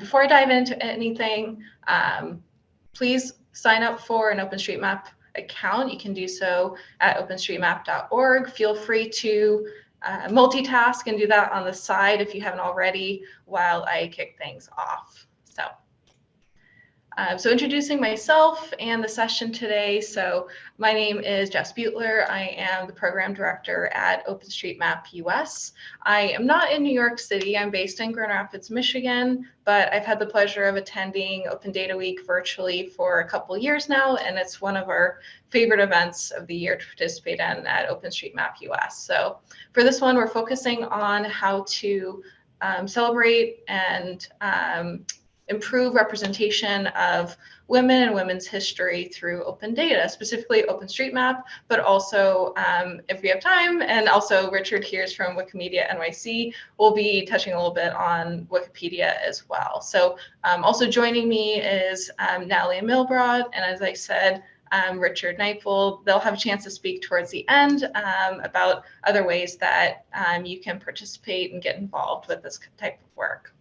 before I dive into anything, um, please sign up for an OpenStreetMap account. You can do so at openstreetmap.org. Feel free to uh, multitask and do that on the side if you haven't already while I kick things off. So uh, so introducing myself and the session today. So my name is Jess Butler. I am the program director at OpenStreetMap US. I am not in New York City. I'm based in Grand Rapids, Michigan, but I've had the pleasure of attending Open Data Week virtually for a couple years now, and it's one of our favorite events of the year to participate in at OpenStreetMap US. So for this one, we're focusing on how to um, celebrate and um, improve representation of women and women's history through open data, specifically OpenStreetMap, but also um, if we have time, and also Richard Heers from Wikimedia NYC will be touching a little bit on Wikipedia as well. So um, also joining me is um, Natalie Milbrodt, and as I said, um, Richard Nightfall. They'll have a chance to speak towards the end um, about other ways that um, you can participate and get involved with this type of work.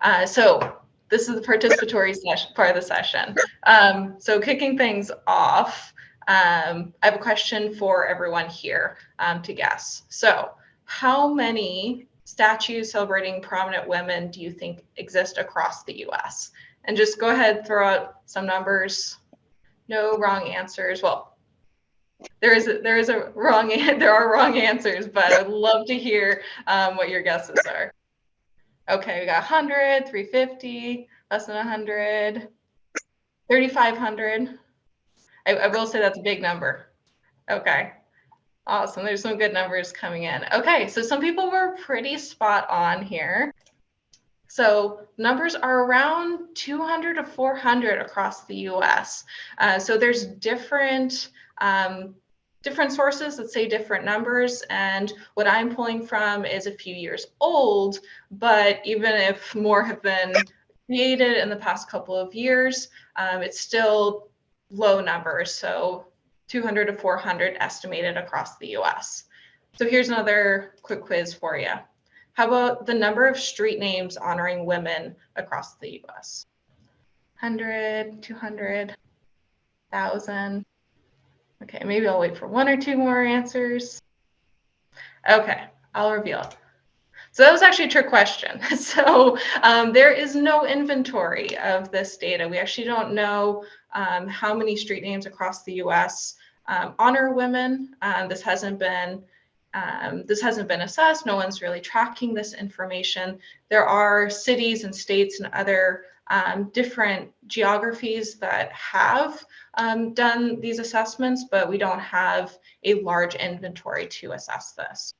Uh, so this is the participatory session, part of the session. Um, so kicking things off, um, I have a question for everyone here um, to guess. So how many statues celebrating prominent women do you think exist across the US? And just go ahead, throw out some numbers. No wrong answers. Well, there is a, there is a wrong there are wrong answers, but I'd love to hear um, what your guesses are. Okay, we got 100, 350, less than 100, 3,500. I, I will say that's a big number. Okay, awesome. There's some good numbers coming in. Okay, so some people were pretty spot on here. So numbers are around 200 to 400 across the US. Uh, so there's different um, different sources that say different numbers. And what I'm pulling from is a few years old, but even if more have been created in the past couple of years, um, it's still low numbers. So 200 to 400 estimated across the US. So here's another quick quiz for you. How about the number of street names honoring women across the US? 100, 200, 1,000. Okay, maybe I'll wait for one or two more answers. Okay, I'll reveal. it. So that was actually a trick question. So um, there is no inventory of this data. We actually don't know um, how many street names across the U.S. Um, honor women. Um, this hasn't been um, this hasn't been assessed. No one's really tracking this information. There are cities and states and other um, different geographies that have um, done these assessments, but we don't have a large inventory to assess this.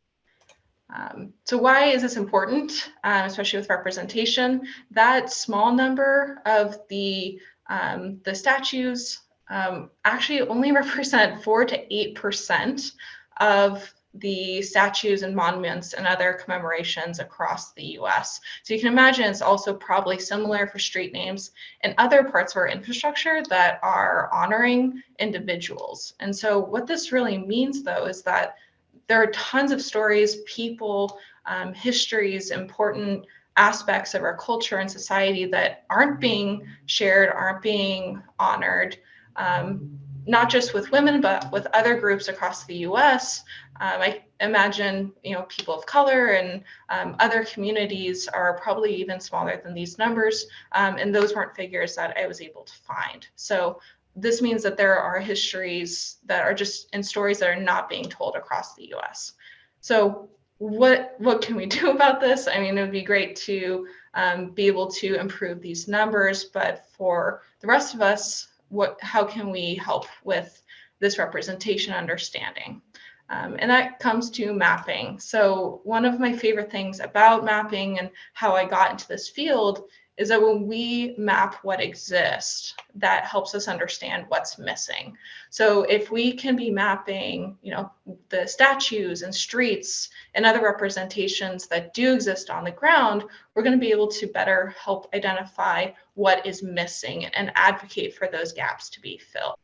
Um, so why is this important, uh, especially with representation? That small number of the, um, the statues um, actually only represent 4 to 8% of the statues and monuments and other commemorations across the US. So you can imagine it's also probably similar for street names and other parts of our infrastructure that are honoring individuals. And so what this really means though is that there are tons of stories, people, um, histories, important aspects of our culture and society that aren't being shared, aren't being honored. Um, not just with women, but with other groups across the US. Um, I imagine, you know, people of color and um, other communities are probably even smaller than these numbers. Um, and those weren't figures that I was able to find. So this means that there are histories that are just in stories that are not being told across the US. So what what can we do about this? I mean, it would be great to um, be able to improve these numbers, but for the rest of us, what how can we help with this representation understanding? Um, and that comes to mapping. So one of my favorite things about mapping and how I got into this field is that when we map what exists, that helps us understand what's missing. So if we can be mapping, you know, the statues and streets and other representations that do exist on the ground, we're going to be able to better help identify what is missing and advocate for those gaps to be filled.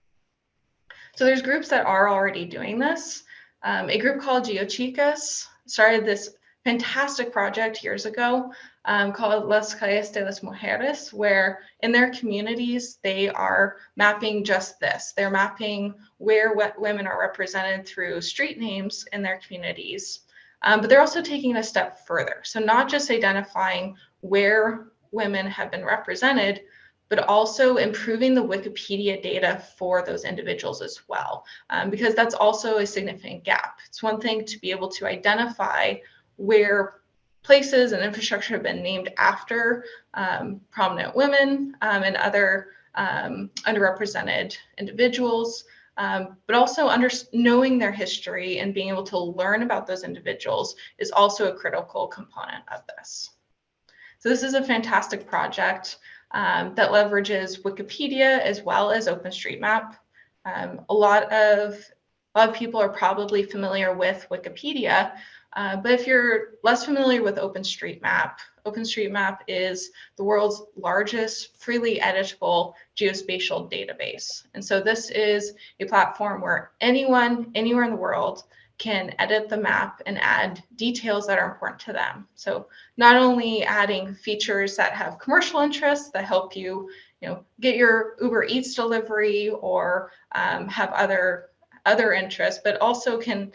So there's groups that are already doing this. Um, a group called GeoChicas started this fantastic project years ago um, called Las Calles de las Mujeres, where in their communities, they are mapping just this. They're mapping where women are represented through street names in their communities. Um, but they're also taking it a step further. So not just identifying where women have been represented, but also improving the Wikipedia data for those individuals as well, um, because that's also a significant gap. It's one thing to be able to identify where places and infrastructure have been named after um, prominent women um, and other um, underrepresented individuals, um, but also under, knowing their history and being able to learn about those individuals is also a critical component of this. So this is a fantastic project um, that leverages Wikipedia as well as OpenStreetMap. Um, a lot of a lot of people are probably familiar with Wikipedia, uh, but if you're less familiar with OpenStreetMap, OpenStreetMap is the world's largest freely editable geospatial database. And so this is a platform where anyone, anywhere in the world can edit the map and add details that are important to them. So not only adding features that have commercial interests that help you, you know, get your Uber Eats delivery or um, have other other interests, but also can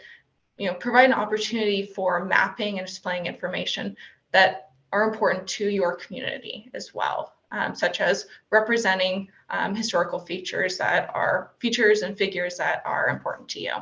you know, provide an opportunity for mapping and displaying information that are important to your community as well, um, such as representing um, historical features that are features and figures that are important to you.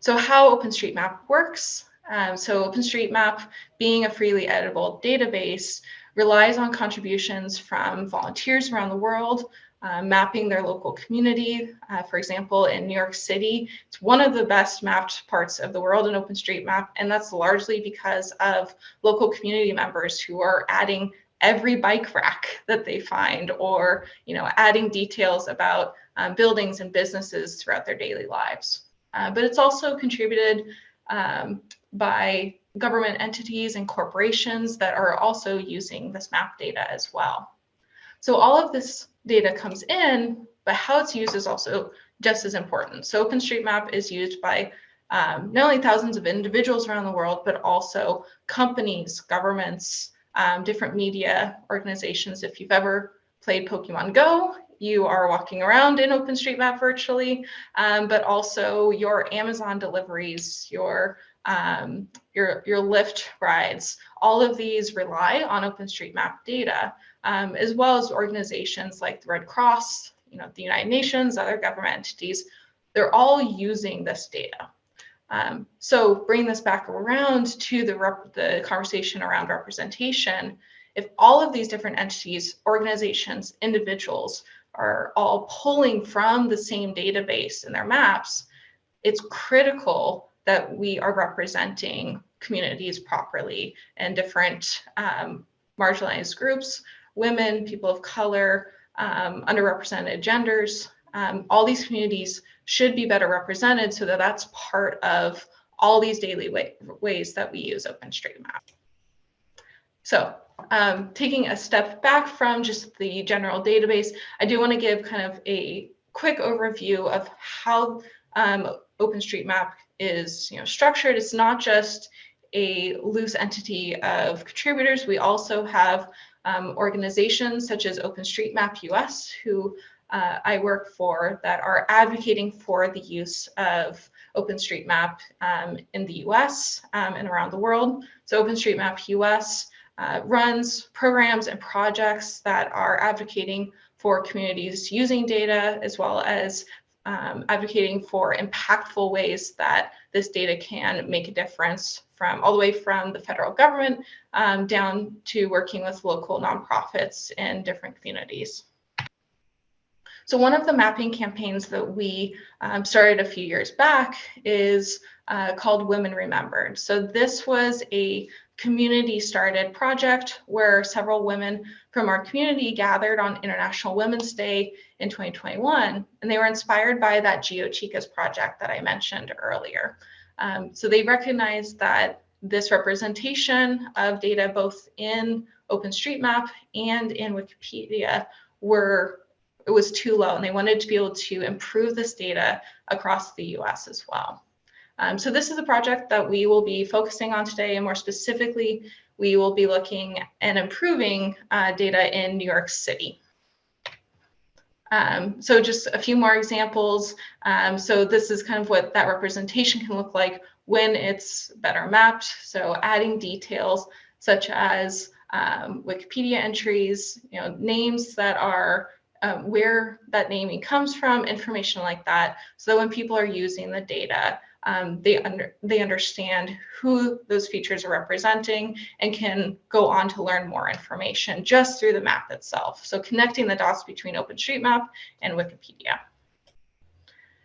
So how OpenStreetMap works. Um, so OpenStreetMap being a freely editable database relies on contributions from volunteers around the world uh, mapping their local community. Uh, for example, in New York City, it's one of the best mapped parts of the world in OpenStreetMap, and that's largely because of local community members who are adding every bike rack that they find or you know adding details about um, buildings and businesses throughout their daily lives. Uh, but it's also contributed um, by government entities and corporations that are also using this map data as well. So all of this data comes in, but how it's used is also just as important. So OpenStreetMap is used by um, not only thousands of individuals around the world, but also companies, governments, um, different media organizations. If you've ever played Pokemon Go, you are walking around in OpenStreetMap virtually, um, but also your Amazon deliveries, your um, your your Lyft rides, all of these rely on OpenStreetMap data um, as well as organizations like the Red Cross, you know, the United Nations, other government entities, they're all using this data. Um, so bring this back around to the, the conversation around representation. If all of these different entities, organizations, individuals are all pulling from the same database in their maps, it's critical that we are representing communities properly and different um, marginalized groups women, people of color, um, underrepresented genders. Um, all these communities should be better represented so that that's part of all these daily way, ways that we use OpenStreetMap. So um, taking a step back from just the general database, I do want to give kind of a quick overview of how um, OpenStreetMap is you know, structured. It's not just a loose entity of contributors. We also have um, organizations such as OpenStreetMap US, who uh, I work for, that are advocating for the use of OpenStreetMap um, in the US um, and around the world. So OpenStreetMap US uh, runs programs and projects that are advocating for communities using data as well as um, advocating for impactful ways that this data can make a difference from all the way from the federal government um, down to working with local nonprofits in different communities. So one of the mapping campaigns that we um, started a few years back is uh, called Women Remembered. So this was a community started project where several women from our community gathered on International Women's Day in 2021, and they were inspired by that GeoChicas project that I mentioned earlier. Um, so they recognized that this representation of data both in OpenStreetMap and in Wikipedia were it was too low and they wanted to be able to improve this data across the US as well. Um, so this is a project that we will be focusing on today, and more specifically, we will be looking and improving uh, data in New York City. Um, so just a few more examples. Um, so this is kind of what that representation can look like when it's better mapped. So adding details such as um, Wikipedia entries, you know, names that are um, where that naming comes from, information like that, so that when people are using the data, um, they under they understand who those features are representing and can go on to learn more information just through the map itself. So connecting the dots between OpenStreetMap and Wikipedia.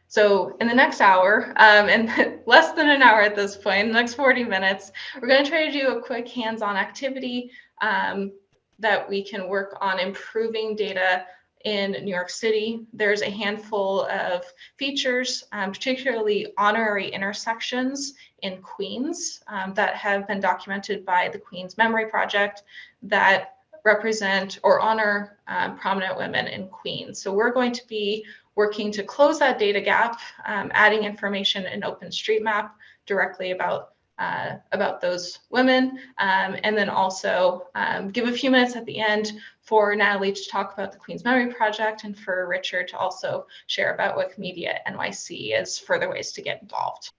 So in the next hour, um, and less than an hour at this point, the next 40 minutes, we're going to try to do a quick hands-on activity um, that we can work on improving data in New York City. There's a handful of features, um, particularly honorary intersections in Queens um, that have been documented by the Queens Memory Project that represent or honor um, prominent women in Queens. So we're going to be working to close that data gap, um, adding information in OpenStreetMap directly about uh, about those women, um, and then also um, give a few minutes at the end for Natalie to talk about the Queens Memory Project and for Richard to also share about Wikimedia NYC as further ways to get involved.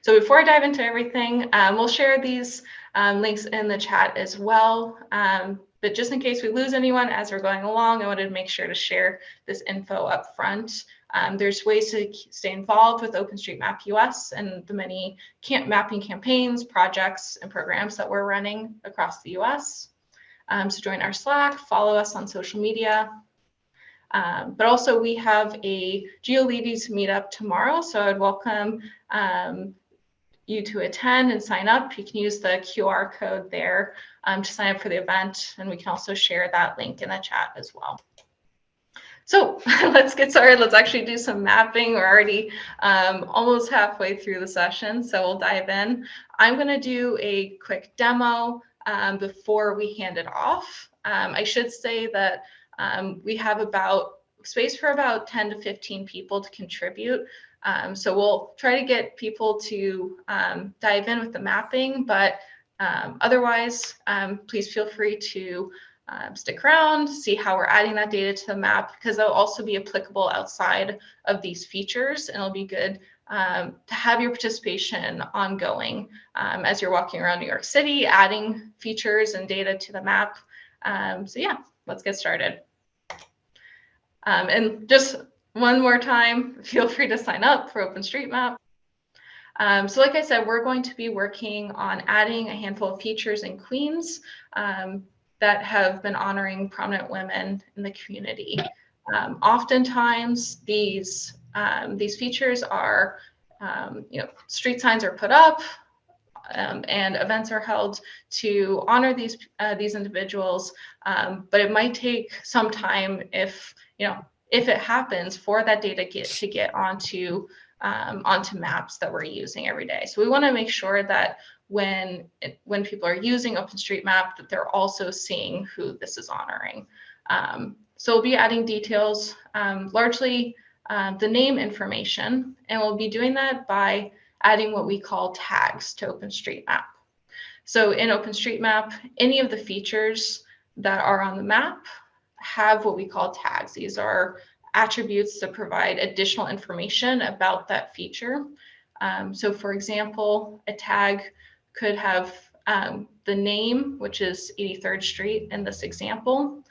So before I dive into everything, um, we'll share these um, links in the chat as well. Um, but just in case we lose anyone as we're going along, I wanted to make sure to share this info up front. Um, there's ways to stay involved with OpenStreetMap US and the many camp mapping campaigns, projects, and programs that we're running across the US. Um, so join our Slack, follow us on social media. Um, but also we have a GeoLadies meetup tomorrow, so I'd welcome um, you to attend and sign up. You can use the QR code there um, to sign up for the event, and we can also share that link in the chat as well. So let's get started. Let's actually do some mapping. We're already um, almost halfway through the session, so we'll dive in. I'm going to do a quick demo um, before we hand it off. Um, I should say that um, we have about space for about 10 to 15 people to contribute. Um, so we'll try to get people to um, dive in with the mapping, but otherwise, please feel free to um, stick around, see how we're adding that data to the map, because they'll also be applicable outside of these features, and it'll be good um, to have your participation ongoing um, as you're walking around New York City, adding features and data to the map. Um, so yeah, let's get started. Um, and just one more time, feel free to sign up for OpenStreetMap. Um, so like I said, we're going to be working on adding a handful of features in Queens. Um, that have been honoring prominent women in the community. Um, oftentimes, these um, these features are, um, you know, street signs are put up, um, and events are held to honor these uh, these individuals. Um, but it might take some time if you know if it happens for that data get to get onto um, onto maps that we're using every day. So we want to make sure that when it, when people are using OpenStreetMap that they're also seeing who this is honoring. Um, so we'll be adding details, um, largely um, the name information, and we'll be doing that by adding what we call tags to OpenStreetMap. So in OpenStreetMap, any of the features that are on the map have what we call tags. These are attributes that provide additional information about that feature. Um, so for example, a tag could have um, the name, which is 83rd Street in this example,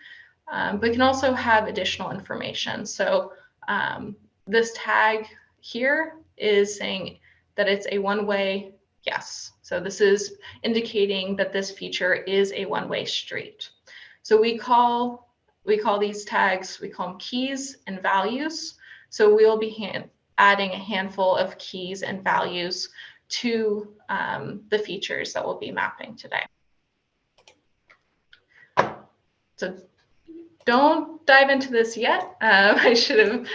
um, but can also have additional information. So um, this tag here is saying that it's a one-way yes. So this is indicating that this feature is a one-way street. So we call we call these tags, we call them keys and values. So we'll be adding a handful of keys and values to um, the features that we'll be mapping today. So don't dive into this yet. Um, I should have,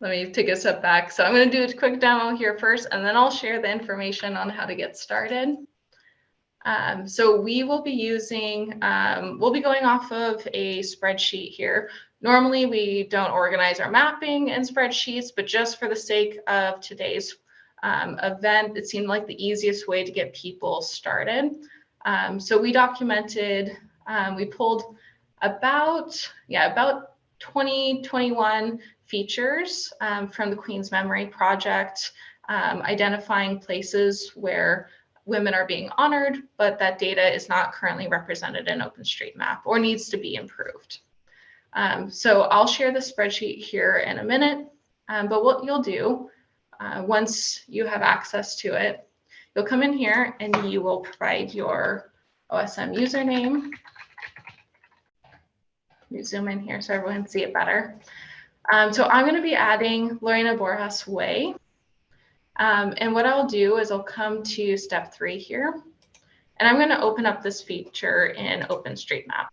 let me take a step back. So I'm going to do a quick demo here first, and then I'll share the information on how to get started. Um, so we will be using, um, we'll be going off of a spreadsheet here Normally, we don't organize our mapping in spreadsheets, but just for the sake of today's um, event, it seemed like the easiest way to get people started. Um, so we documented, um, we pulled about, yeah, about 20, 21 features um, from the Queens Memory Project, um, identifying places where women are being honored, but that data is not currently represented in OpenStreetMap or needs to be improved. Um, so I'll share the spreadsheet here in a minute, um, but what you'll do uh, once you have access to it, you'll come in here and you will provide your OSM username. Let me zoom in here so everyone can see it better. Um, so I'm going to be adding Lorena Borjas Way. Um, and what I'll do is I'll come to step three here, and I'm going to open up this feature in OpenStreetMap.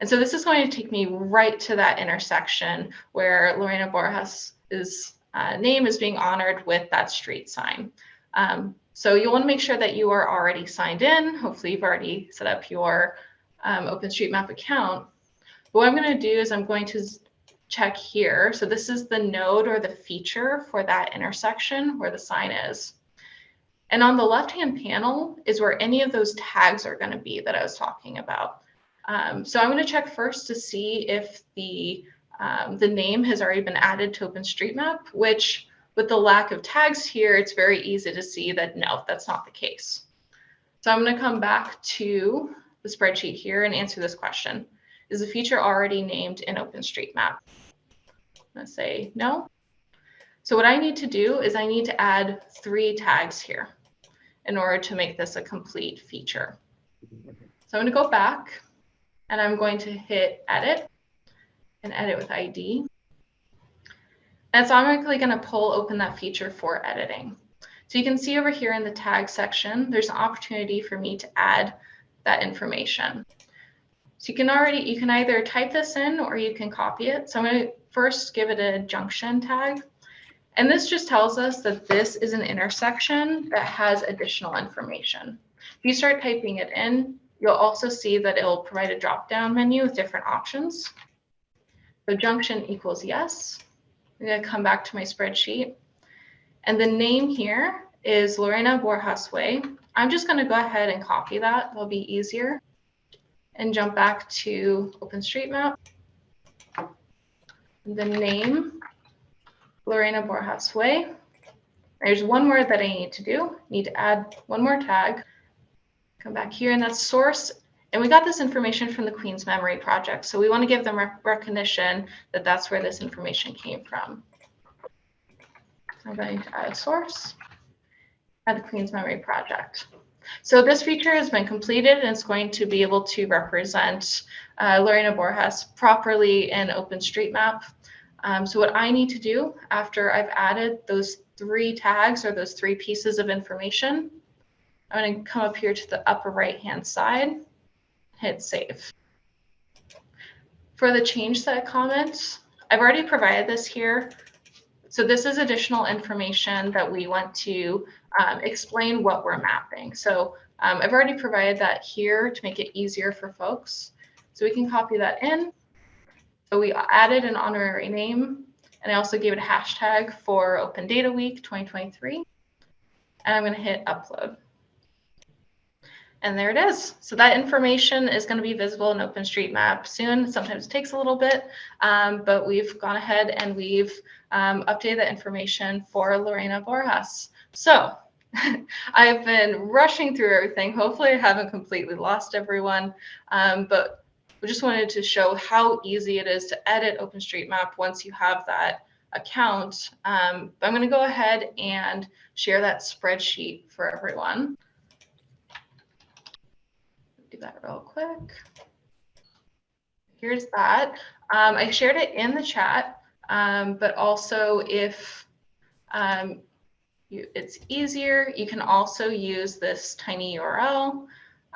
And so this is going to take me right to that intersection where Lorena Borjas' uh, name is being honored with that street sign. Um, so you want to make sure that you are already signed in. Hopefully you've already set up your um, OpenStreetMap account. But what I'm going to do is I'm going to check here. So this is the node or the feature for that intersection where the sign is. And on the left-hand panel is where any of those tags are going to be that I was talking about. Um, so I'm going to check first to see if the, um, the name has already been added to OpenStreetMap, which with the lack of tags here, it's very easy to see that no, that's not the case. So I'm going to come back to the spreadsheet here and answer this question. Is the feature already named in OpenStreetMap? I'm going to say no. So what I need to do is I need to add three tags here in order to make this a complete feature. So I'm going to go back and I'm going to hit edit and edit with ID. And it's automatically going to pull open that feature for editing. So you can see over here in the tag section, there's an opportunity for me to add that information. So you can already, you can either type this in or you can copy it. So I'm going to first give it a junction tag. And this just tells us that this is an intersection that has additional information. If you start typing it in, You'll also see that it will provide a drop-down menu with different options. So junction equals yes. I'm going to come back to my spreadsheet. And the name here is Lorena Borjas Way. I'm just going to go ahead and copy that. That'll be easier. And jump back to OpenStreetMap. The name, Lorena Borjas Way. There's one word that I need to do. I need to add one more tag. Come back here and that's source. And we got this information from the Queens Memory Project. So we want to give them rec recognition that that's where this information came from. I'm going to add a source at the Queens Memory Project. So this feature has been completed and it's going to be able to represent uh, Lorena Borjas properly in OpenStreetMap. Um, so what I need to do after I've added those three tags or those three pieces of information I'm going to come up here to the upper right hand side, hit save. For the change set comments, I've already provided this here. So this is additional information that we want to um, explain what we're mapping. So um, I've already provided that here to make it easier for folks. So we can copy that in. So we added an honorary name, and I also gave it a hashtag for Open Data Week 2023. And I'm going to hit upload. And there it is. So that information is going to be visible in OpenStreetMap soon. Sometimes it takes a little bit, um, but we've gone ahead and we've um, updated the information for Lorena Borjas. So I've been rushing through everything. Hopefully I haven't completely lost everyone, um, but we just wanted to show how easy it is to edit OpenStreetMap once you have that account. Um, I'm going to go ahead and share that spreadsheet for everyone that real quick. Here's that. Um, I shared it in the chat, um, but also if um, you, it's easier, you can also use this tiny URL,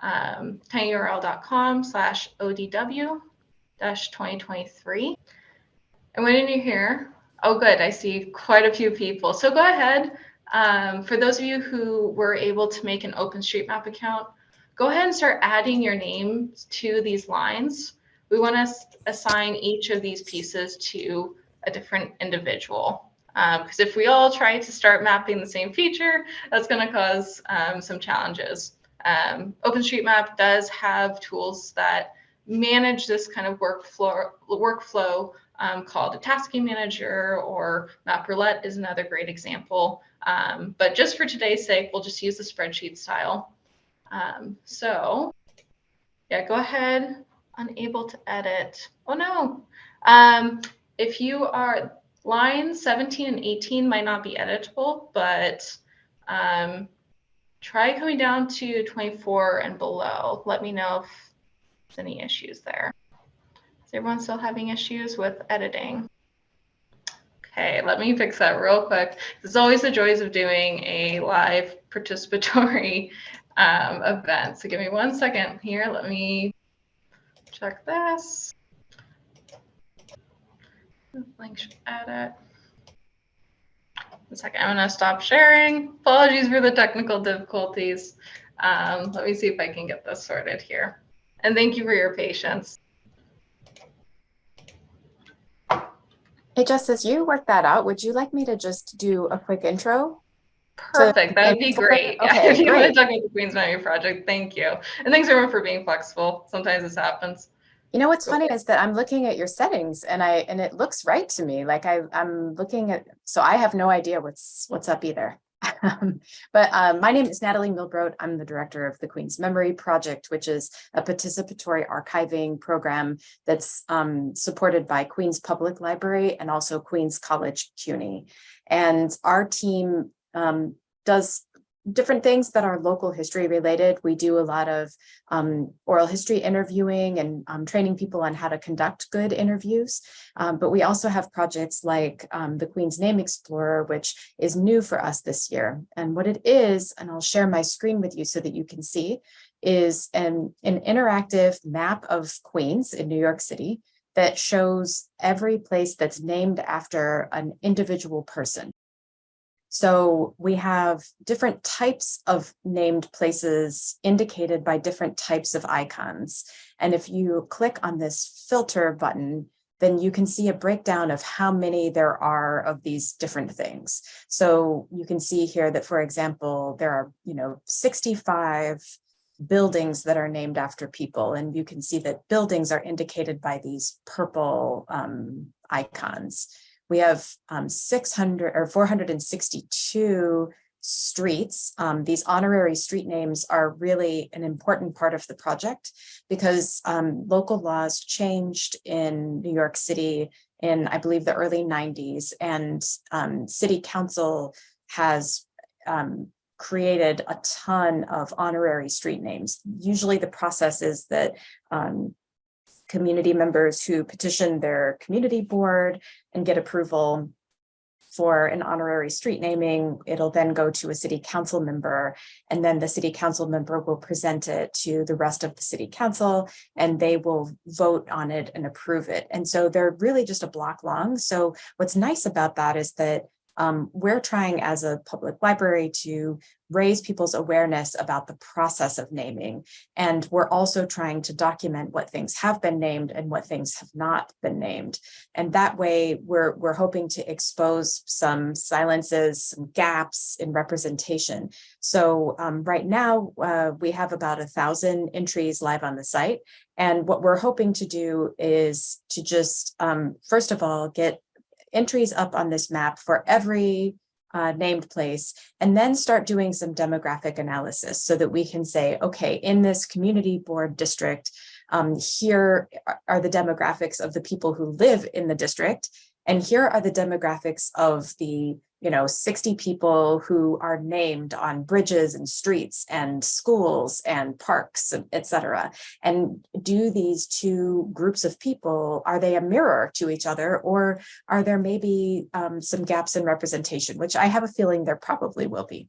um, tinyurl.com slash ODW dash 2023. And when you're here, oh good, I see quite a few people. So go ahead. Um, for those of you who were able to make an OpenStreetMap account, go ahead and start adding your names to these lines. we want to assign each of these pieces to a different individual. Because um, if we all try to start mapping the same feature, that's going to cause um, some challenges. Um, OpenStreetMap does have tools that manage this kind of workflow, workflow um, called a tasking manager or Map Roulette is another great example. Um, but just for today's sake, we'll just use the spreadsheet style. Um, so yeah, go ahead, unable to edit. Oh no, um, if you are lines 17 and 18 might not be editable, but um, try coming down to 24 and below. Let me know if there's any issues there. Is everyone still having issues with editing? Okay, let me fix that real quick. There's always the joys of doing a live participatory um, event. So give me one second here. Let me check this. Link should edit. One second, I'm gonna stop sharing. Apologies for the technical difficulties. Um, let me see if I can get this sorted here. And thank you for your patience. Hey, just as you work that out, would you like me to just do a quick intro? Perfect. That would be great. Okay, if you want to talk about the Queens Memory Project, thank you. And thanks everyone for being flexible. Sometimes this happens. You know what's funny is that I'm looking at your settings and I and it looks right to me. Like I I'm looking at so I have no idea what's what's up either. but um, my name is Natalie Milbrodt. I'm the director of the Queen's Memory Project, which is a participatory archiving program that's um, supported by Queens Public Library and also Queens College CUNY. And our team um, does different things that are local history related. We do a lot of um, oral history interviewing and um, training people on how to conduct good interviews. Um, but we also have projects like um, the Queens Name Explorer, which is new for us this year. And what it is, and I'll share my screen with you so that you can see, is an, an interactive map of Queens in New York City that shows every place that's named after an individual person. So we have different types of named places indicated by different types of icons. And if you click on this filter button, then you can see a breakdown of how many there are of these different things. So you can see here that, for example, there are, you know, 65 buildings that are named after people. And you can see that buildings are indicated by these purple um, icons. We have um, 600 or 462 streets. Um, these honorary street names are really an important part of the project because um, local laws changed in New York City in, I believe, the early 90s, and um, city council has um, created a ton of honorary street names. Usually the process is that um, community members who petition their community board and get approval for an honorary street naming, it'll then go to a city council member, and then the city council member will present it to the rest of the city council, and they will vote on it and approve it. And so they're really just a block long. So what's nice about that is that um, we're trying as a public library to raise people's awareness about the process of naming. And we're also trying to document what things have been named and what things have not been named. And that way we're, we're hoping to expose some silences, some gaps in representation. So um, right now uh, we have about a thousand entries live on the site. And what we're hoping to do is to just, um, first of all, get entries up on this map for every uh, named place, and then start doing some demographic analysis so that we can say, okay, in this community board district, um, here are the demographics of the people who live in the district, and here are the demographics of the you know, 60 people who are named on bridges and streets and schools and parks, etc. And do these two groups of people, are they a mirror to each other or are there maybe um, some gaps in representation, which I have a feeling there probably will be.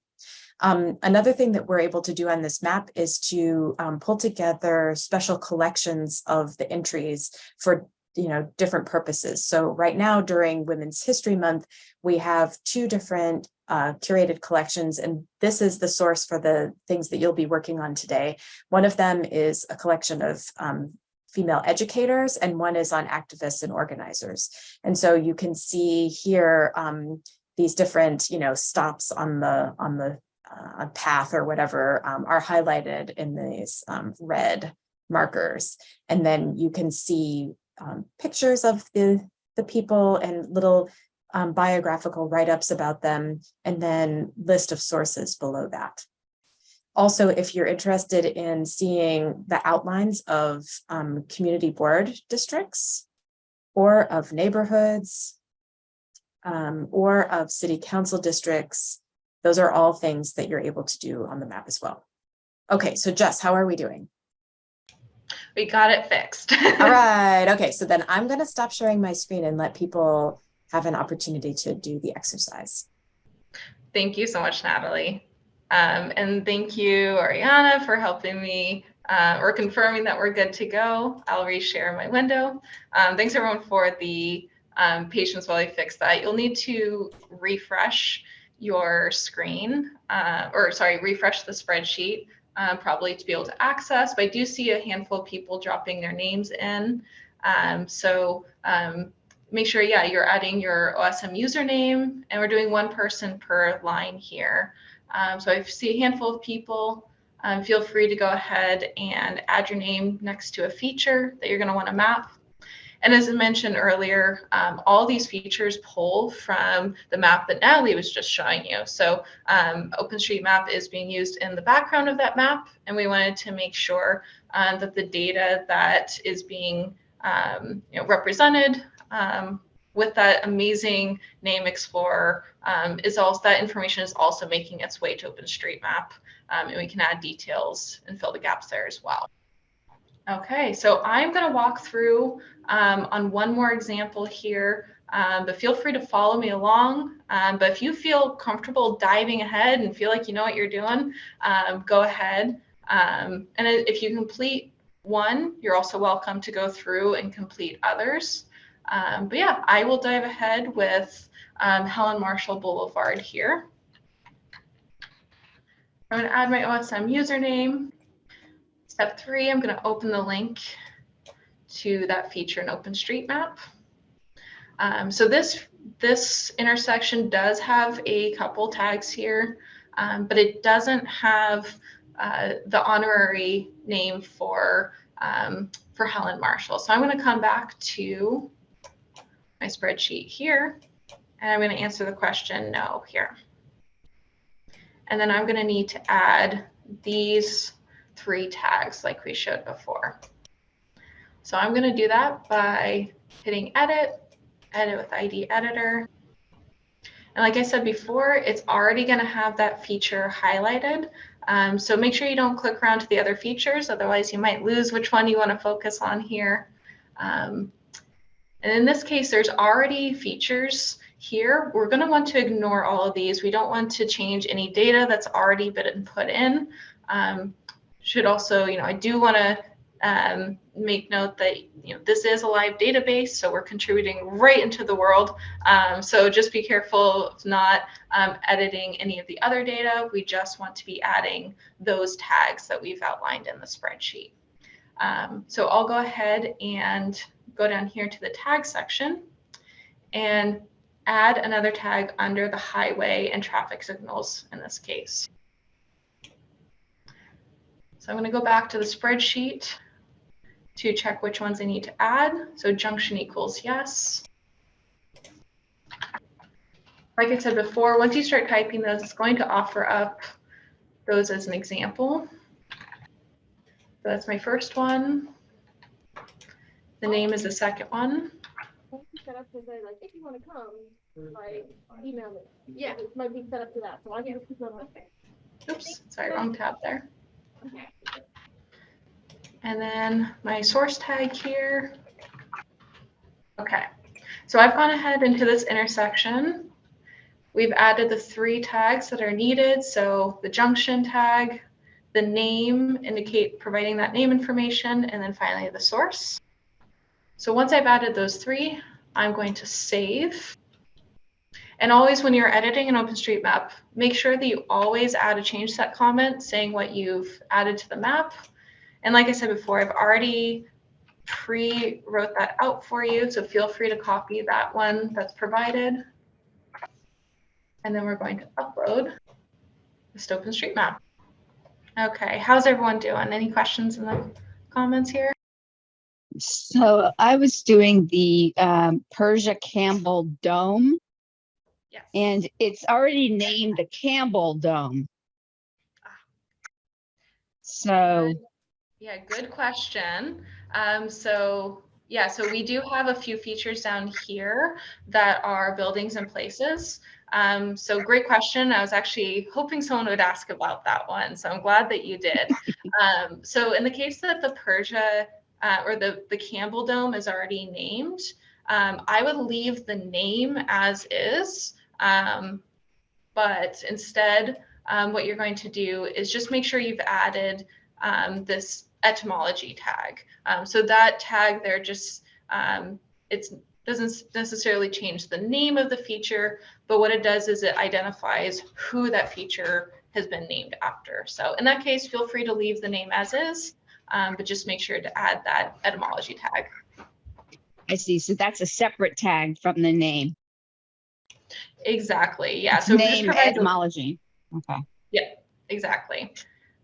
Um, another thing that we're able to do on this map is to um, pull together special collections of the entries for you know, different purposes. So right now during Women's History Month, we have two different uh, curated collections, and this is the source for the things that you'll be working on today. One of them is a collection of um, female educators and one is on activists and organizers. And so you can see here um, these different, you know, stops on the on the uh, path or whatever um, are highlighted in these um, red markers. And then you can see um, pictures of the, the people and little um, biographical write-ups about them, and then list of sources below that. Also, if you're interested in seeing the outlines of um, community board districts or of neighborhoods um, or of city council districts, those are all things that you're able to do on the map as well. Okay, so Jess, how are we doing? We got it fixed. all right, okay, so then I'm gonna stop sharing my screen and let people have an opportunity to do the exercise. Thank you so much, Natalie. Um, and thank you, Ariana, for helping me uh, or confirming that we're good to go. I'll reshare my window. Um, thanks everyone for the um, patience while I fix that. You'll need to refresh your screen, uh, or sorry, refresh the spreadsheet um, probably to be able to access. But I do see a handful of people dropping their names in. Um, so um, make sure, yeah, you're adding your OSM username and we're doing one person per line here. Um, so I see a handful of people, um, feel free to go ahead and add your name next to a feature that you're going to want to map. And as I mentioned earlier, um, all these features pull from the map that Natalie was just showing you. So um, OpenStreetMap is being used in the background of that map, and we wanted to make sure um, that the data that is being um, you know, represented um, with that amazing name explorer um, is also that information is also making its way to OpenStreetMap, and we can add details and fill the gaps there as well. Okay, so I'm going to walk through um, on one more example here, um, but feel free to follow me along. Um, but if you feel comfortable diving ahead and feel like you know what you're doing, um, go ahead. Um, and if you complete one, you're also welcome to go through and complete others. Um, but yeah, I will dive ahead with Helen Marshall Boulevard here. I'm going to add my OSM username. Step three, I'm going to open the link to that feature in OpenStreetMap. Um, so this, this intersection does have a couple tags here, um, but it doesn't have uh, the honorary name for, um, for Helen Marshall. So I'm going to come back to my spreadsheet here, and I'm going to answer the question no here. And then I'm going to need to add these three tags like we showed before. So I'm going to do that by hitting edit, edit with ID editor. And like I said before, it's already going to have that feature highlighted. Um, so make sure you don't click around to the other features, otherwise you might lose which one you want to focus on here. Um, and in this case, there's already features here. We're going to want to ignore all of these. We don't want to change any data that's already been put in. Um, should also, you know, I do want to um, make note that you know this is a live database, so we're contributing right into the world. Um, so just be careful of not um, editing any of the other data. We just want to be adding those tags that we've outlined in the spreadsheet. Um, so I'll go ahead and go down here to the tag section and add another tag under the highway and traffic signals in this case. So I'm going to go back to the spreadsheet to check which ones I need to add. So junction equals yes. Like I said before, once you start typing those, it's going to offer up those as an example. So that's my first one. The name is the second one. Set up to say like, if you want to come, like email me. Yeah, it might be set up to that. So I'll give people. Oops, sorry, wrong tab there. And then my source tag here. Okay, so I've gone ahead into this intersection. We've added the three tags that are needed. So the junction tag, the name, indicate providing that name information, and then finally the source. So once I've added those three, I'm going to save. And always when you're editing an OpenStreetMap, make sure that you always add a change set comment saying what you've added to the map. And like I said before, I've already pre-wrote that out for you, so feel free to copy that one that's provided. And then we're going to upload this OpenStreetMap. Okay, how's everyone doing? Any questions in the comments here? So I was doing the um, Persia Campbell Dome Yes. and it's already named the Campbell Dome. So, Yeah, good question. Um, so yeah, so we do have a few features down here that are buildings and places. Um, so great question. I was actually hoping someone would ask about that one. So I'm glad that you did. um, so in the case that the Persia uh, or the, the Campbell Dome is already named, um, I would leave the name as is. Um, but instead, um, what you're going to do is just make sure you've added um, this etymology tag. Um, so that tag there just, um, it doesn't necessarily change the name of the feature, but what it does is it identifies who that feature has been named after. So in that case, feel free to leave the name as is, um, but just make sure to add that etymology tag. I see. So that's a separate tag from the name. Exactly. Yeah. So Name a- etymology. Okay. Yeah, exactly.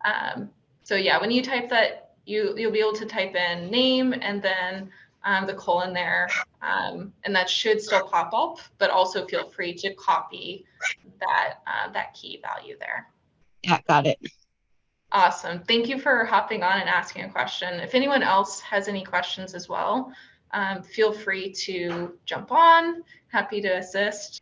Um, so yeah, when you type that, you you'll be able to type in name and then um, the colon there, um, and that should still pop up. But also feel free to copy that uh, that key value there. Yeah, got it. Awesome. Thank you for hopping on and asking a question. If anyone else has any questions as well, um, feel free to jump on. Happy to assist.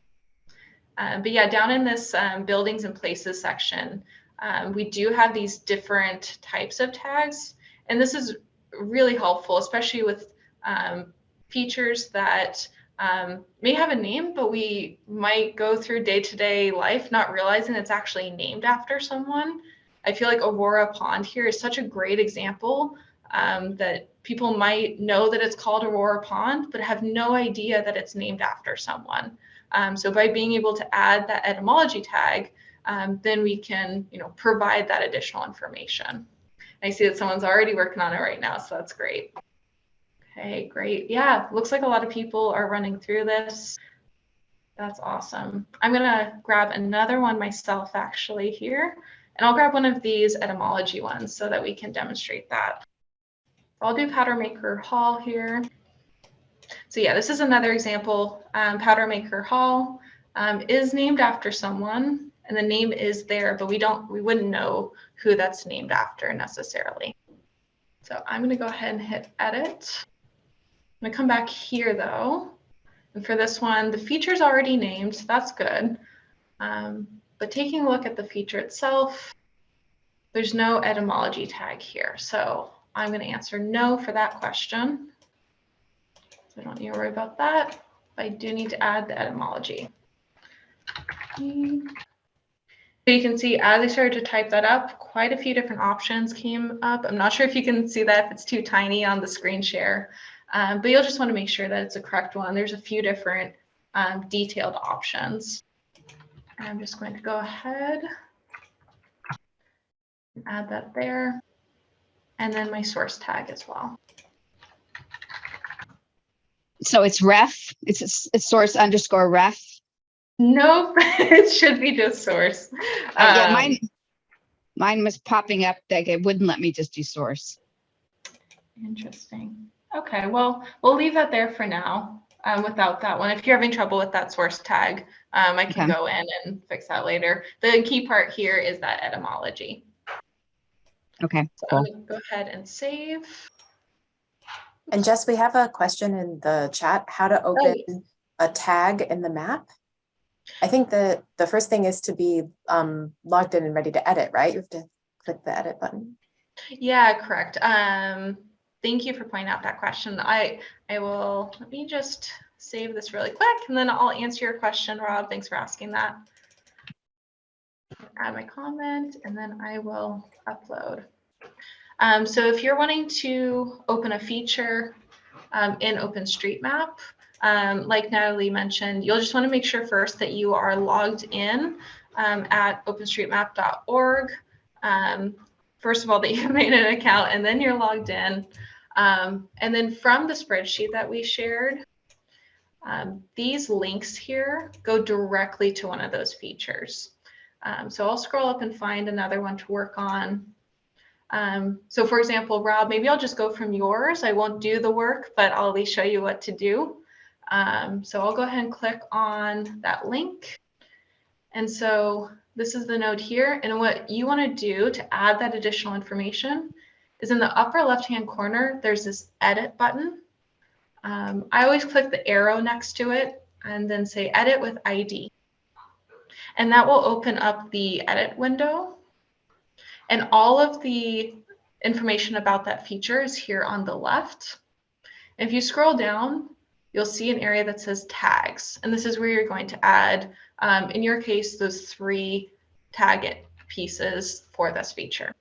Um, but yeah, down in this um, buildings and places section, um, we do have these different types of tags. And this is really helpful, especially with um, features that um, may have a name, but we might go through day-to-day life not realizing it's actually named after someone. I feel like Aurora Pond here is such a great example um, that people might know that it's called Aurora Pond, but have no idea that it's named after someone. Um, so by being able to add that etymology tag, um, then we can, you know, provide that additional information. I see that someone's already working on it right now, so that's great. Okay, great. Yeah, looks like a lot of people are running through this. That's awesome. I'm gonna grab another one myself actually here, and I'll grab one of these etymology ones so that we can demonstrate that. I'll do Powdermaker Hall here. So yeah, this is another example. Um, Powdermaker Hall um, is named after someone, and the name is there, but we don't, we wouldn't know who that's named after necessarily. So I'm gonna go ahead and hit edit. I'm gonna come back here though. And for this one, the feature's already named, so that's good. Um, but taking a look at the feature itself, there's no etymology tag here. So I'm gonna answer no for that question. So I don't need to worry about that. I do need to add the etymology. So you can see as I started to type that up, quite a few different options came up. I'm not sure if you can see that if it's too tiny on the screen share, um, but you'll just want to make sure that it's the correct one. There's a few different um, detailed options. I'm just going to go ahead and add that there. And then my source tag as well. So it's ref, it's a s- it's source underscore ref. Nope, it should be just source. Uh, yeah, Um, mine, mine was popping up like it wouldn't let me just do source. Interesting. Okay, well, we'll leave that there for now um, without that one. If you're having trouble with that source tag, um, I can Okay. go in and fix that later. The key part here is that etymology. Okay, So cool. go ahead and save. And Jess, we have a question in the chat, how to open a tag in the map? I think the, the first thing is to be um, logged in and ready to edit, right? You have to click the edit button. Yeah, correct. Um, thank you for pointing out that question. I I will let me just save this really quick and then I'll answer your question, Rob. Thanks for asking that. Add my comment and then I will upload. Um, so if you're wanting to open a feature um, in OpenStreetMap, um, like Natalie mentioned, you'll just want to make sure first that you are logged in um, at openstreetmap.org. Um, first of all, that you made an account and then you're logged in. Um, and then from the spreadsheet that we shared, these links here go directly to one of those features. So I'll scroll up and find another one to work on. Um, so for example, Rob, maybe I'll just go from yours. I won't do the work, but I'll at least show you what to do. Um, so I'll go ahead and click on that link. And so this is the node here. And what you want to do to add that additional information is in the upper left-hand corner, there's this edit button. Um, I always click the arrow next to it and then say edit with ID. And that will open up the edit window. And all of the information about that feature is here on the left. If you scroll down, you'll see an area that says tags. And this is where you're going to add, um, in your case, those three tag pieces for this feature.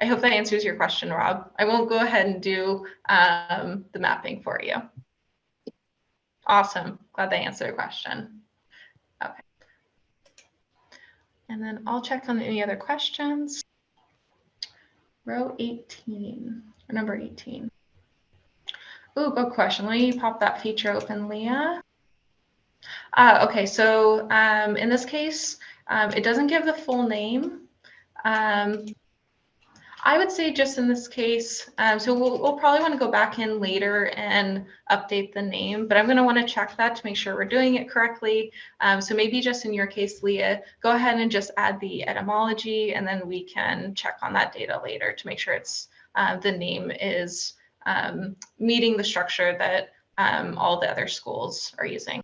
I hope that answers your question, Rob. I won't go ahead and do um, the mapping for you. Awesome. Glad they answered the question. Okay. And then I'll check on any other questions. Row 18, or number 18. Ooh, good question. Let me pop that feature open, Leah. Uh, okay, so um, in this case, um, it doesn't give the full name. Um, I would say just in this case, um, so we'll, we'll probably want to go back in later and update the name, but I'm going to want to check that to make sure we're doing it correctly. Um, so maybe just in your case, Leah, go ahead and just add the etymology, and then we can check on that data later to make sure it's uh, the name is um, meeting the structure that um, all the other schools are using.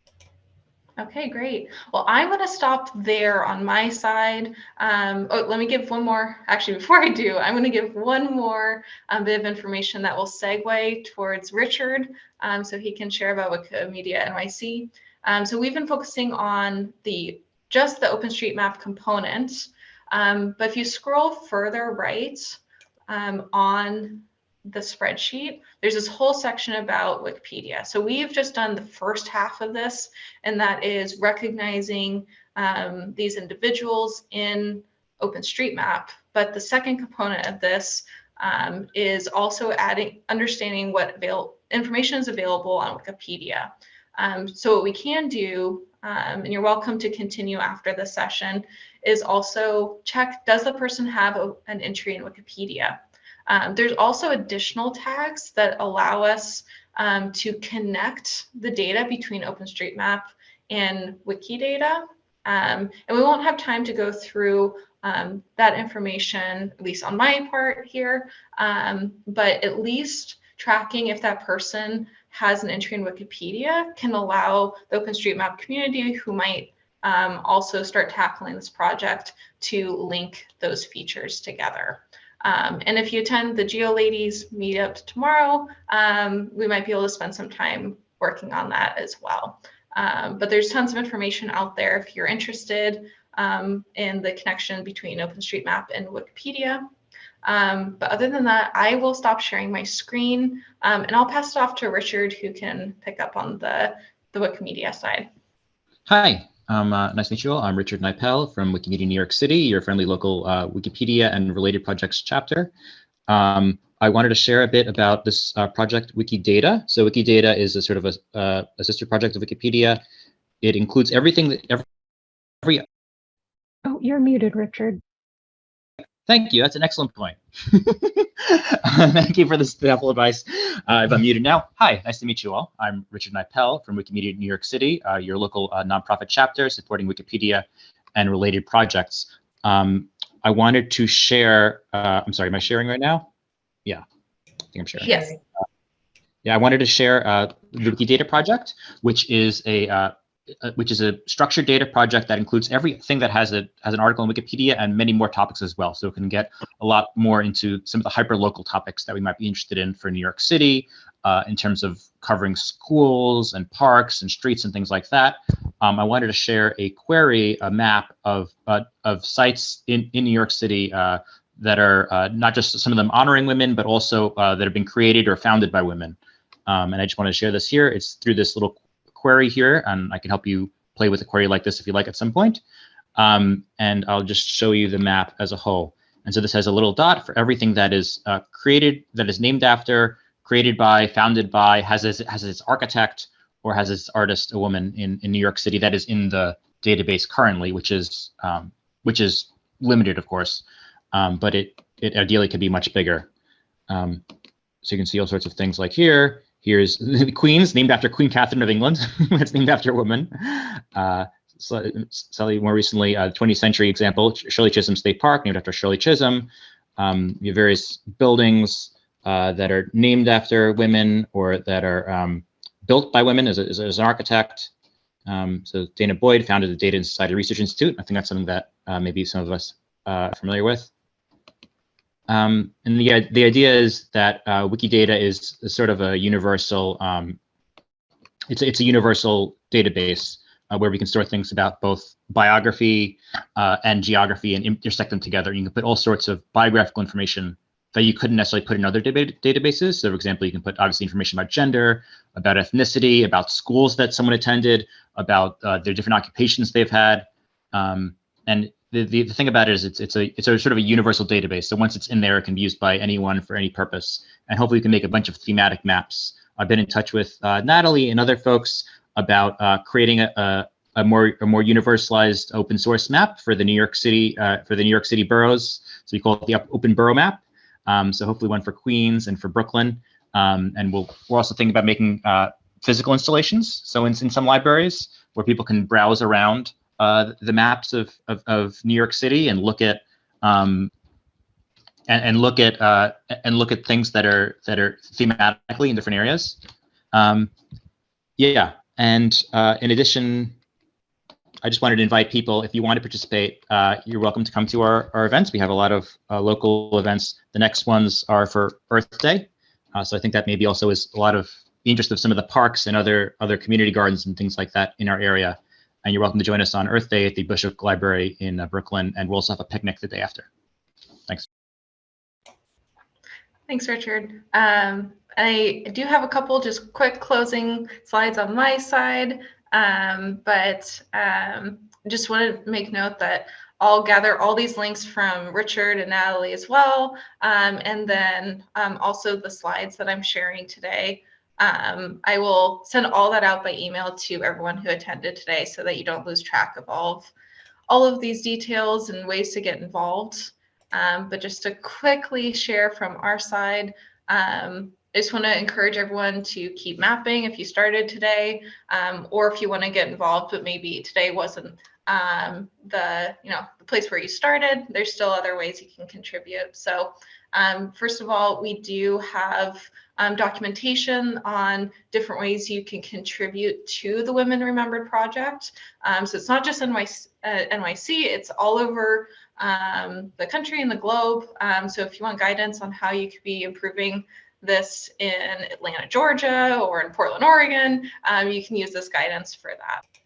Okay, great. Well, I'm going to stop there on my side. Um, oh, let me give one more. Actually, before I do, I'm going to give one more um, bit of information that will segue towards Richard um, so he can share about Wikimedia NYC. Um, so we've been focusing on the just the OpenStreetMap component. Um, but if you scroll further right um, on the spreadsheet, there's this whole section about Wikipedia. So we've just done the first half of this, and that is recognizing um, these individuals in OpenStreetMap. But the second component of this um, is also adding, understanding what avail information is available on Wikipedia. Um, so what we can do, um, and you're welcome to continue after the session, is also check, does the person have a, an entry in Wikipedia? Um, there's also additional tags that allow us um, to connect the data between OpenStreetMap and Wikidata. Um, and we won't have time to go through um, that information, at least on my part here, um, but at least tracking if that person has an entry in Wikipedia can allow the OpenStreetMap community who might um, also start tackling this project to link those features together. Um, and if you attend the GeoLadies meetup tomorrow, um, we might be able to spend some time working on that as well. Um, but there's tons of information out there if you're interested um, in the connection between OpenStreetMap and Wikipedia. Um, but other than that, I will stop sharing my screen um, and I'll pass it off to Richard who can pick up on the, the Wikimedia side. Hi, um, uh, nice to meet you all. I'm Richard Knipel from Wikimedia New York City, your friendly local uh, Wikipedia and related projects chapter. Um, I wanted to share a bit about this uh, project Wikidata. So Wikidata is a sort of a, uh, a sister project of Wikipedia. It includes everything that every, every Oh, you're muted, Richard. Thank you. That's an excellent point. Thank you for this helpful advice. Uh, if I'm muted now, hi, nice to meet you all. I'm Richard Knipel from Wikimedia New York City, uh, your local uh, nonprofit chapter supporting Wikipedia and related projects. Um, I wanted to share, uh, I'm sorry, am I sharing right now? Yeah, I think I'm sharing. Yes. Yeah, I wanted to share uh, the Wikidata project, which is a uh, uh, which is a structured data project that includes everything that has a has an article in Wikipedia and many more topics as well. So it can get a lot more into some of the hyper local topics that we might be interested in for New York City, uh, in terms of covering schools and parks and streets and things like that. Um, I wanted to share a query, a map of uh, of sites in in New York City uh, that are uh, not just some of them honoring women, but also uh, that have been created or founded by women. Um, and I just want to share this here. It's through this little query here, and I can help you play with a query like this if you like at some point. Um, and I'll just show you the map as a whole. And so this has a little dot for everything that is uh, created, that is named after, created by, founded by, has its, has its architect, or has its artist a woman in, in New York City that is in the database currently, which is um, which is limited, of course, um, but it it ideally could be much bigger. Um, so you can see all sorts of things like here. Here's the Queens, named after Queen Catherine of England. it's named after a woman. Uh, slightly more recently, uh, 20th century example, Shirley Chisholm State Park, named after Shirley Chisholm. Um, you have various buildings uh, that are named after women or that are um, built by women as, a, as, as an architect. Um, so danah boyd founded the Data and Society Research Institute. I think that's something that uh, maybe some of us uh, are familiar with. Um, and the, the idea is that uh, Wikidata is, sort of a universal, um, it's, it's a universal database uh, where we can store things about both biography uh, and geography and intersect them together. You can put all sorts of biographical information that you couldn't necessarily put in other databases. So for example, you can put obviously information about gender, about ethnicity, about schools that someone attended, about uh, their different occupations they've had. Um, and the, the, the, thing about it is it's, it's, a, it's a sort of a universal database. So once it's in there, it can be used by anyone for any purpose. And hopefully we can make a bunch of thematic maps. I've been in touch with uh, Natalie and other folks about uh, creating a, a, a, more a more universalized open source map for the New York City uh, for the New York City boroughs. So we call it the Open Borough Map. Um, so hopefully one for Queens and for Brooklyn. Um, and we'll, we're also thinking about making uh, physical installations. So in, in some libraries where people can browse around uh, the maps of, of, of, New York City and look at um, and, and, look at uh, and look at things that are that are thematically in different areas. Um, yeah, and uh, in addition, I just wanted to invite people, if you want to participate, uh, you're welcome to come to our, our events. We have a lot of uh, local events. The next ones are for Earth Day. So I think that maybe also is a lot of interest of some of the parks and other other community gardens and things like that in our area. And you're welcome to join us on Earth Day at the Bushwick Library in uh, Brooklyn, and we'll also have a picnic the day after. Thanks. Thanks, Richard. Um, I do have a couple just quick closing slides on my side. Um, but um, just want to make note that I'll gather all these links from Richard and Natalie as well. Um, and then um, also the slides that I'm sharing today. Um, I will send all that out by email to everyone who attended today so that you don't lose track of all of, all of these details and ways to get involved. Um, but just to quickly share from our side, um, I just want to encourage everyone to keep mapping if you started today, um, or if you want to get involved, but maybe today wasn't um, the you know the place where you started. There's still other ways you can contribute. So um, first of all, we do have um, documentation on different ways you can contribute to the Women Remembered project. Um, so it's not just NYC, uh, NYC it's all over um, the country and the globe. so if you want guidance on how you could be improving this in Atlanta, Georgia, or in Portland, Oregon, um, you can use this guidance for that.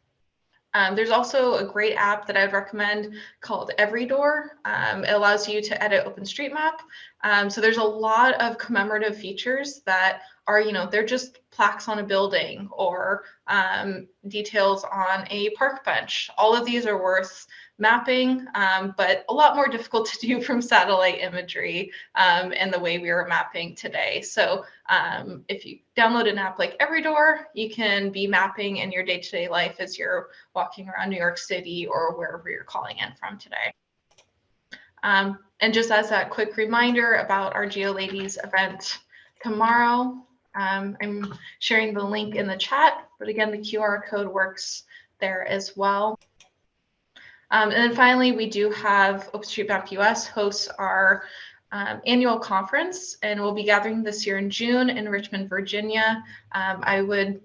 Um, there's also a great app that I would recommend called Every Door. Um, it allows you to edit OpenStreetMap. Um, so there's a lot of commemorative features that are, you know, they're just plaques on a building or um, details on a park bench. All of these are worth mapping, um, but a lot more difficult to do from satellite imagery um, and the way we are mapping today. So um, if you download an app like Every Door, you can be mapping in your day-to-day -day life as you're walking around New York City or wherever you're calling in from today. Um, and just as a quick reminder about our GeoLadies event tomorrow, um, I'm sharing the link in the chat, but again, the QR code works there as well. Um, and then finally, we do have OpenStreetMap US hosts our um, annual conference, and we'll be gathering this year in June in Richmond, Virginia. Um, I would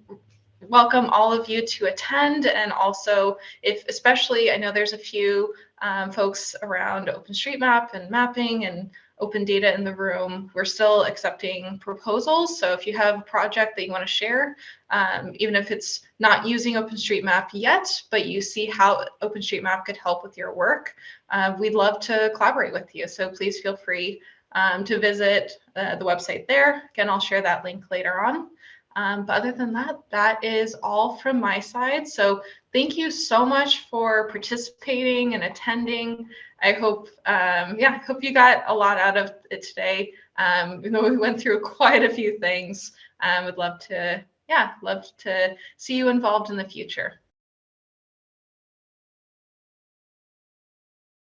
welcome all of you to attend, and also if, especially, I know there's a few um, folks around OpenStreetMap and mapping and open data in the room. We're still accepting proposals. So if you have a project that you want to share, um, even if it's not using OpenStreetMap yet, but you see how OpenStreetMap could help with your work, uh, we'd love to collaborate with you. So please feel free um, to visit uh, the website there. Again, I'll share that link later on. Um, but other than that, that is all from my side. So thank you so much for participating and attending. I hope, um, yeah, I hope you got a lot out of it today. Um, even we went through quite a few things, I would love to, yeah, love to see you involved in the future.